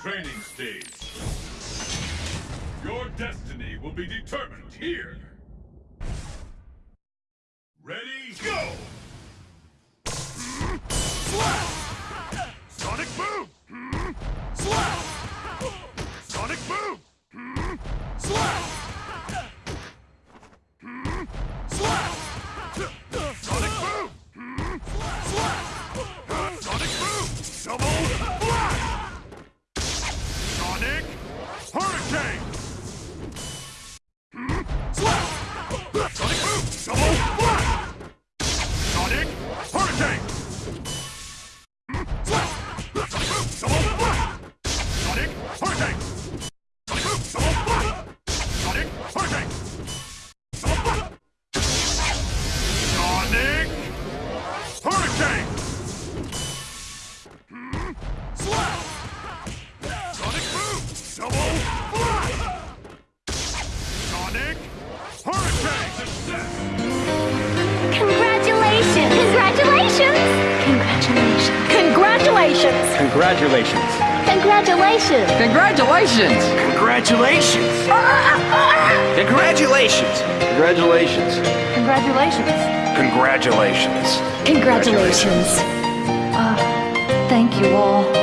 stage. Your destiny will be determined here. Ready, go! Slash! Sonic Boom! Slap! Sonic Boom! Slap! Sonic Boom! Slap! Sonic Boom! Double Blast! Sonic Hurricane! Congratulations! Congratulations. Congratulations! Congratulations! Congratulations. Congratulations. Congratulations. Congratulations! Congratulations. Congratulations! Uh, thank you all.